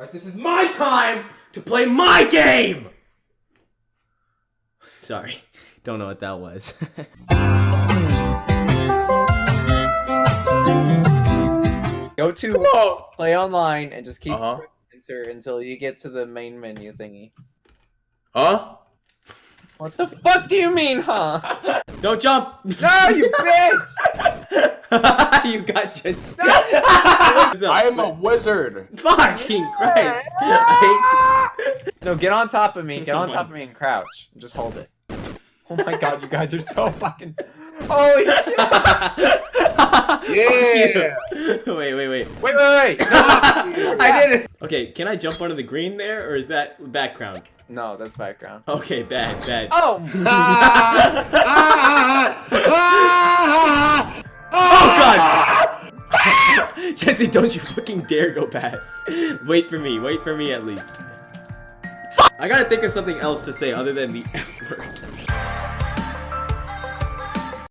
Alright, this is my time to play my game! Sorry, don't know what that was. Go to Oh. play online and just keep Uh-huh. enter until you get to the main menu thingy. Huh? What the fuck do you mean, huh? don't jump! No, you bitch! you got shit. I am a wizard. Fucking Christ! No, get on top of me. Get on top of me and crouch. Just hold it. Oh my god, you guys are so fucking. Holy shit! hate Yeah. Wait, wait, wait. Wait, wait, wait! No! I did it. Okay, can I jump onto the green there, or is that background? No, that's background. Okay, bad, bad. Oh! Oh Jesse, don't you fucking dare go past. Wait for me, wait for me at least. I gotta think of something else to say other than the F word.